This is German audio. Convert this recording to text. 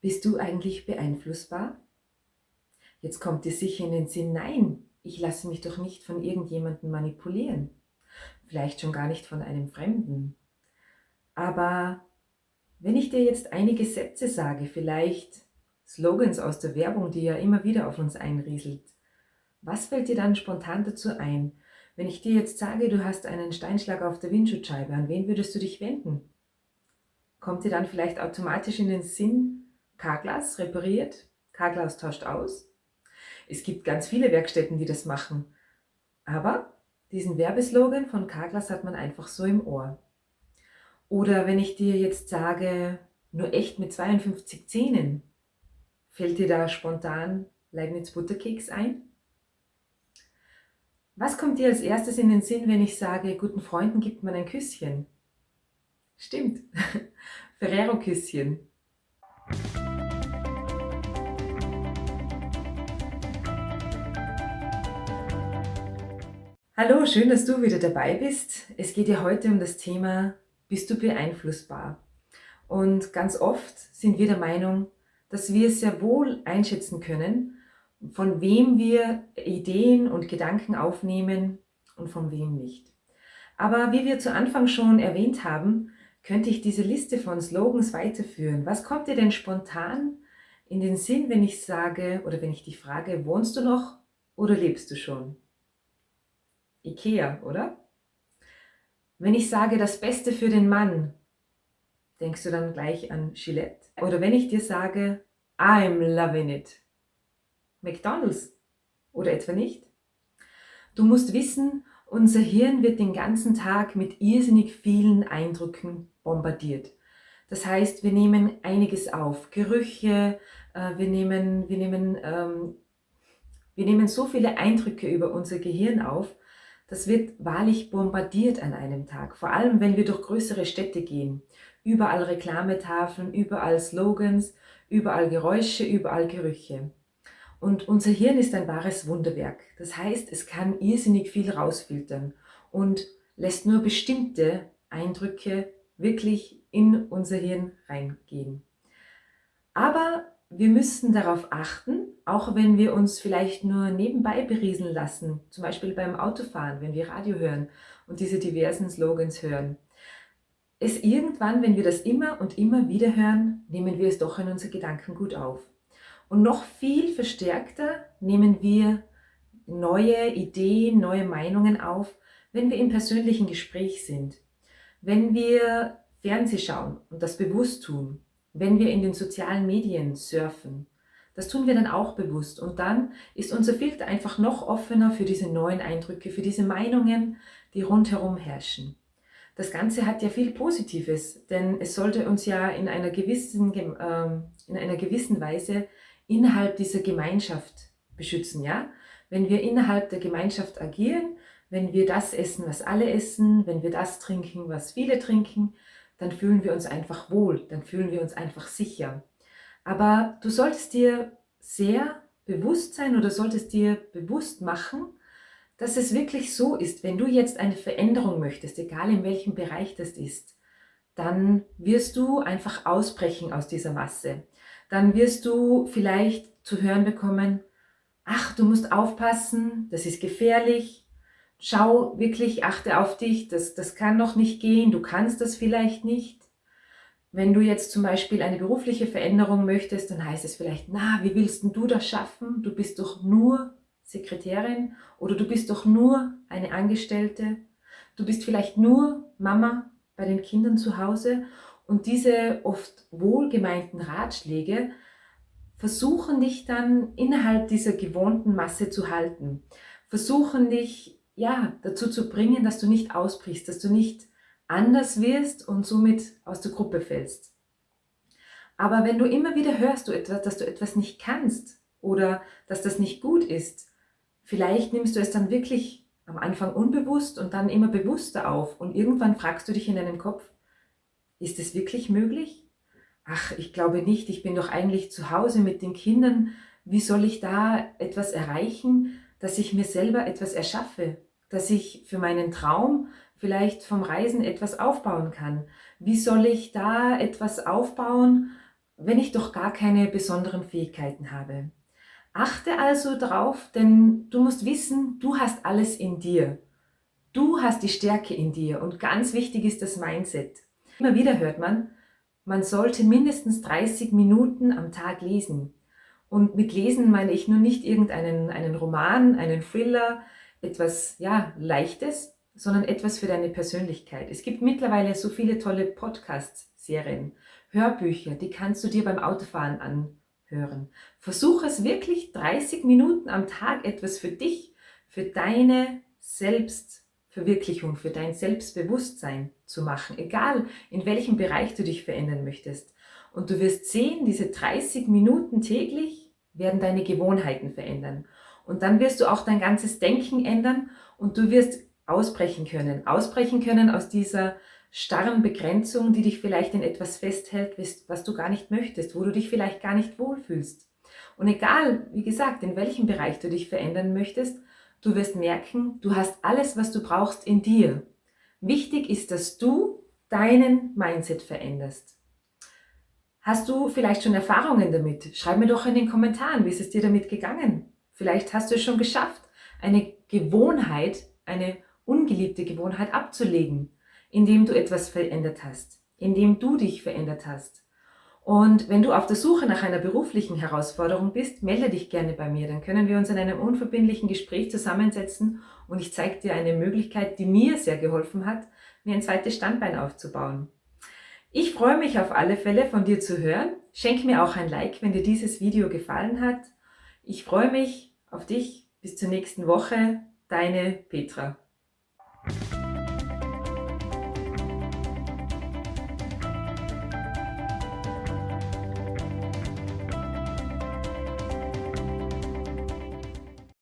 Bist du eigentlich beeinflussbar? Jetzt kommt dir sicher in den Sinn, nein, ich lasse mich doch nicht von irgendjemandem manipulieren. Vielleicht schon gar nicht von einem Fremden. Aber wenn ich dir jetzt einige Sätze sage, vielleicht Slogans aus der Werbung, die ja immer wieder auf uns einrieselt, was fällt dir dann spontan dazu ein? Wenn ich dir jetzt sage, du hast einen Steinschlag auf der Windschutzscheibe, an wen würdest du dich wenden? Kommt dir dann vielleicht automatisch in den Sinn, Carglass repariert, Carglass tauscht aus. Es gibt ganz viele Werkstätten, die das machen. Aber diesen Werbeslogan von Carglass hat man einfach so im Ohr. Oder wenn ich dir jetzt sage, nur echt mit 52 Zähnen, fällt dir da spontan Leibniz Butterkeks ein? Was kommt dir als erstes in den Sinn, wenn ich sage, guten Freunden gibt man ein Küsschen? Stimmt, Ferrero-Küsschen. Hallo, schön, dass du wieder dabei bist. Es geht ja heute um das Thema, bist du beeinflussbar? Und ganz oft sind wir der Meinung, dass wir sehr wohl einschätzen können, von wem wir Ideen und Gedanken aufnehmen und von wem nicht. Aber wie wir zu Anfang schon erwähnt haben, könnte ich diese Liste von Slogans weiterführen. Was kommt dir denn spontan in den Sinn, wenn ich sage oder wenn ich dich frage, wohnst du noch oder lebst du schon? Ikea, oder? Wenn ich sage, das Beste für den Mann, denkst du dann gleich an Gillette? Oder wenn ich dir sage, I'm loving it, McDonald's oder etwa nicht? Du musst wissen, unser Hirn wird den ganzen Tag mit irrsinnig vielen Eindrücken bombardiert. Das heißt, wir nehmen einiges auf, Gerüche, äh, wir, nehmen, wir, nehmen, ähm, wir nehmen so viele Eindrücke über unser Gehirn auf, das wird wahrlich bombardiert an einem Tag, vor allem wenn wir durch größere Städte gehen. Überall Reklametafeln, überall Slogans, überall Geräusche, überall Gerüche. Und unser Hirn ist ein wahres Wunderwerk. Das heißt, es kann irrsinnig viel rausfiltern und lässt nur bestimmte Eindrücke wirklich in unser Hirn reingehen. Aber wir müssen darauf achten, auch wenn wir uns vielleicht nur nebenbei berieseln lassen, zum Beispiel beim Autofahren, wenn wir Radio hören und diese diversen Slogans hören. Es irgendwann, wenn wir das immer und immer wieder hören, nehmen wir es doch in unsere Gedanken gut auf. Und noch viel verstärkter nehmen wir neue Ideen, neue Meinungen auf, wenn wir im persönlichen Gespräch sind. Wenn wir Fernseh schauen und das bewusst tun, wenn wir in den sozialen Medien surfen. Das tun wir dann auch bewusst und dann ist unser Filter einfach noch offener für diese neuen Eindrücke, für diese Meinungen, die rundherum herrschen. Das Ganze hat ja viel Positives, denn es sollte uns ja in einer gewissen, äh, in einer gewissen Weise innerhalb dieser Gemeinschaft beschützen. Ja? Wenn wir innerhalb der Gemeinschaft agieren, wenn wir das essen, was alle essen, wenn wir das trinken, was viele trinken, dann fühlen wir uns einfach wohl, dann fühlen wir uns einfach sicher. Aber du solltest dir sehr bewusst sein oder solltest dir bewusst machen, dass es wirklich so ist, wenn du jetzt eine Veränderung möchtest, egal in welchem Bereich das ist, dann wirst du einfach ausbrechen aus dieser Masse. Dann wirst du vielleicht zu hören bekommen, ach, du musst aufpassen, das ist gefährlich, schau wirklich, achte auf dich, das, das kann noch nicht gehen, du kannst das vielleicht nicht. Wenn du jetzt zum Beispiel eine berufliche Veränderung möchtest, dann heißt es vielleicht, na, wie willst du das schaffen? Du bist doch nur Sekretärin oder du bist doch nur eine Angestellte. Du bist vielleicht nur Mama bei den Kindern zu Hause und diese oft wohlgemeinten Ratschläge versuchen dich dann innerhalb dieser gewohnten Masse zu halten, versuchen dich ja, dazu zu bringen, dass du nicht ausbrichst, dass du nicht anders wirst und somit aus der Gruppe fällst. Aber wenn du immer wieder hörst, dass du etwas nicht kannst oder dass das nicht gut ist, vielleicht nimmst du es dann wirklich am Anfang unbewusst und dann immer bewusster auf und irgendwann fragst du dich in deinem Kopf, ist es wirklich möglich? Ach, ich glaube nicht, ich bin doch eigentlich zu Hause mit den Kindern, wie soll ich da etwas erreichen, dass ich mir selber etwas erschaffe? Dass ich für meinen Traum vielleicht vom Reisen etwas aufbauen kann? Wie soll ich da etwas aufbauen, wenn ich doch gar keine besonderen Fähigkeiten habe? Achte also darauf, denn du musst wissen, du hast alles in dir. Du hast die Stärke in dir und ganz wichtig ist das Mindset. Immer wieder hört man, man sollte mindestens 30 Minuten am Tag lesen. Und mit Lesen meine ich nur nicht irgendeinen einen Roman, einen Thriller, etwas ja, Leichtes, sondern etwas für deine Persönlichkeit. Es gibt mittlerweile so viele tolle Podcast-Serien, Hörbücher, die kannst du dir beim Autofahren anhören. Versuche es wirklich 30 Minuten am Tag etwas für dich, für deine Selbstverwirklichung, für dein Selbstbewusstsein zu machen, egal in welchem Bereich du dich verändern möchtest. Und du wirst sehen, diese 30 Minuten täglich werden deine Gewohnheiten verändern. Und dann wirst du auch dein ganzes Denken ändern und du wirst ausbrechen können. Ausbrechen können aus dieser starren Begrenzung, die dich vielleicht in etwas festhält, was du gar nicht möchtest, wo du dich vielleicht gar nicht wohlfühlst. Und egal, wie gesagt, in welchem Bereich du dich verändern möchtest, du wirst merken, du hast alles, was du brauchst in dir. Wichtig ist, dass du deinen Mindset veränderst. Hast du vielleicht schon Erfahrungen damit? Schreib mir doch in den Kommentaren, wie ist es dir damit gegangen? Vielleicht hast du es schon geschafft, eine Gewohnheit, eine ungeliebte Gewohnheit abzulegen, indem du etwas verändert hast, indem du dich verändert hast. Und wenn du auf der Suche nach einer beruflichen Herausforderung bist, melde dich gerne bei mir. Dann können wir uns in einem unverbindlichen Gespräch zusammensetzen und ich zeige dir eine Möglichkeit, die mir sehr geholfen hat, mir ein zweites Standbein aufzubauen. Ich freue mich auf alle Fälle von dir zu hören. Schenk mir auch ein Like, wenn dir dieses Video gefallen hat. Ich freue mich auf dich. Bis zur nächsten Woche. Deine Petra.